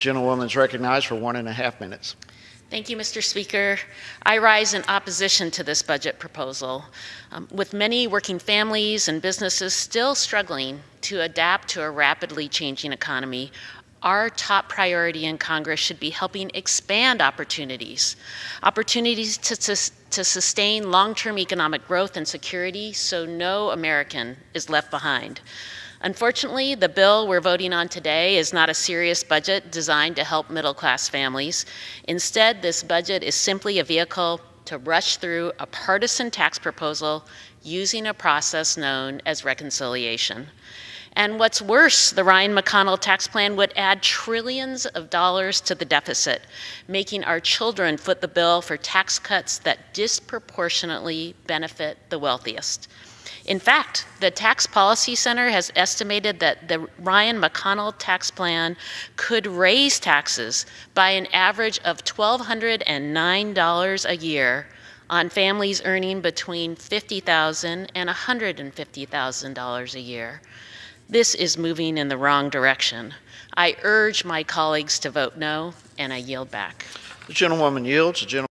Gentlewoman is recognized for one and a half minutes. Thank you, Mr. Speaker. I rise in opposition to this budget proposal. Um, with many working families and businesses still struggling to adapt to a rapidly changing economy, our top priority in Congress should be helping expand opportunities, opportunities to, to, to sustain long-term economic growth and security so no American is left behind. Unfortunately, the bill we're voting on today is not a serious budget designed to help middle-class families. Instead, this budget is simply a vehicle to rush through a partisan tax proposal using a process known as reconciliation. And what's worse, the Ryan McConnell tax plan would add trillions of dollars to the deficit, making our children foot the bill for tax cuts that disproportionately benefit the wealthiest. In fact, the Tax Policy Center has estimated that the Ryan McConnell tax plan could raise taxes by an average of $1,209 a year on families earning between 50,000 and $150,000 a year. This is moving in the wrong direction. I urge my colleagues to vote no, and I yield back. The gentlewoman yields. The gentleman